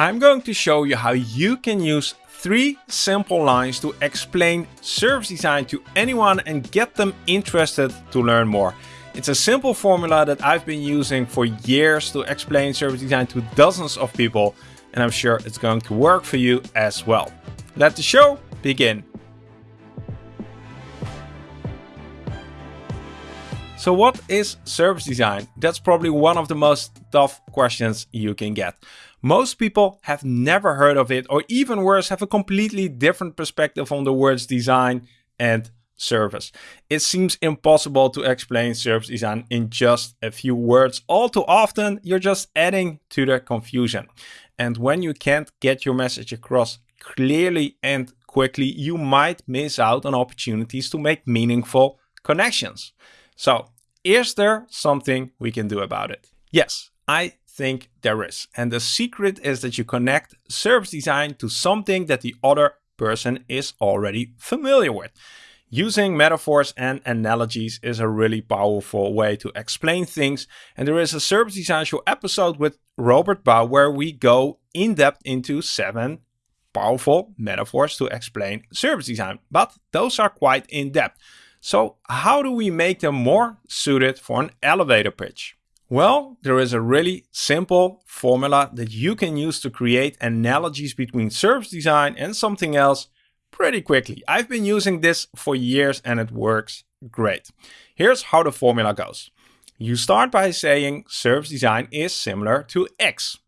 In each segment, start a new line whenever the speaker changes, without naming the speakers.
I'm going to show you how you can use three simple lines to explain service design to anyone and get them interested to learn more. It's a simple formula that I've been using for years to explain service design to dozens of people and I'm sure it's going to work for you as well. Let the show begin. So what is service design? That's probably one of the most tough questions you can get. Most people have never heard of it or even worse have a completely different perspective on the words design and service. It seems impossible to explain service design in just a few words. All too often you're just adding to the confusion. And when you can't get your message across clearly and quickly, you might miss out on opportunities to make meaningful connections. So is there something we can do about it? Yes, I think there is. And the secret is that you connect service design to something that the other person is already familiar with. Using metaphors and analogies is a really powerful way to explain things. And there is a service design show episode with Robert Bau where we go in depth into seven powerful metaphors to explain service design. But those are quite in depth. So how do we make them more suited for an elevator pitch? Well, there is a really simple formula that you can use to create analogies between service design and something else pretty quickly. I've been using this for years and it works great. Here's how the formula goes. You start by saying service design is similar to X.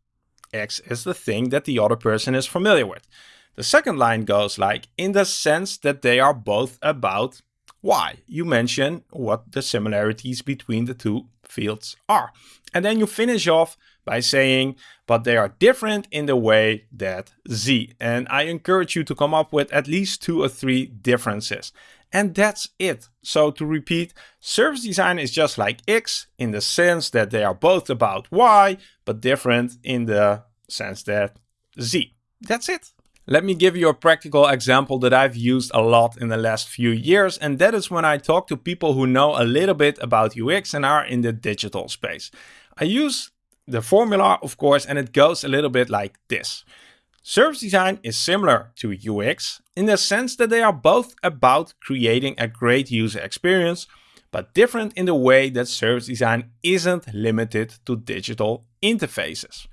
X is the thing that the other person is familiar with. The second line goes like, in the sense that they are both about Y. You mention what the similarities between the two fields are. And then you finish off by saying, but they are different in the way that Z. And I encourage you to come up with at least two or three differences. And that's it. So to repeat, service design is just like X in the sense that they are both about Y, but different in the sense that Z. That's it. Let me give you a practical example that I've used a lot in the last few years, and that is when I talk to people who know a little bit about UX and are in the digital space. I use the formula, of course, and it goes a little bit like this. Service design is similar to UX in the sense that they are both about creating a great user experience, but different in the way that service design isn't limited to digital interfaces.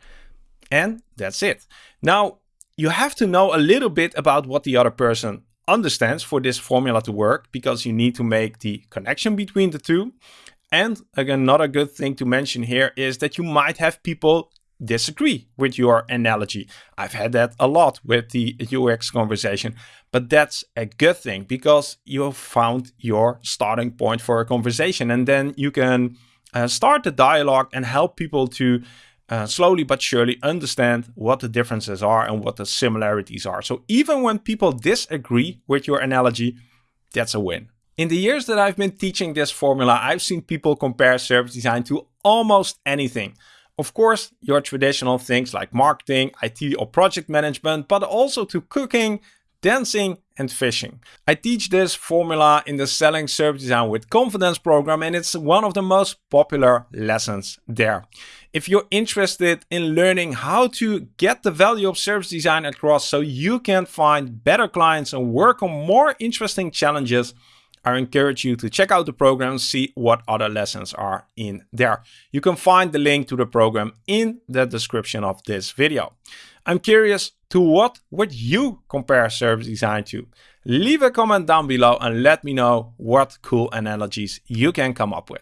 And that's it. Now, you have to know a little bit about what the other person understands for this formula to work because you need to make the connection between the two. And again, another good thing to mention here is that you might have people disagree with your analogy. I've had that a lot with the UX conversation, but that's a good thing because you have found your starting point for a conversation and then you can uh, start the dialogue and help people to uh, slowly but surely understand what the differences are and what the similarities are. So even when people disagree with your analogy, that's a win. In the years that I've been teaching this formula, I've seen people compare service design to almost anything. Of course, your traditional things like marketing, IT or project management, but also to cooking, dancing and fishing. I teach this formula in the Selling Service Design with Confidence program and it's one of the most popular lessons there. If you're interested in learning how to get the value of service design across so you can find better clients and work on more interesting challenges, I encourage you to check out the program and see what other lessons are in there. You can find the link to the program in the description of this video. I'm curious to what would you compare service design to? Leave a comment down below and let me know what cool analogies you can come up with.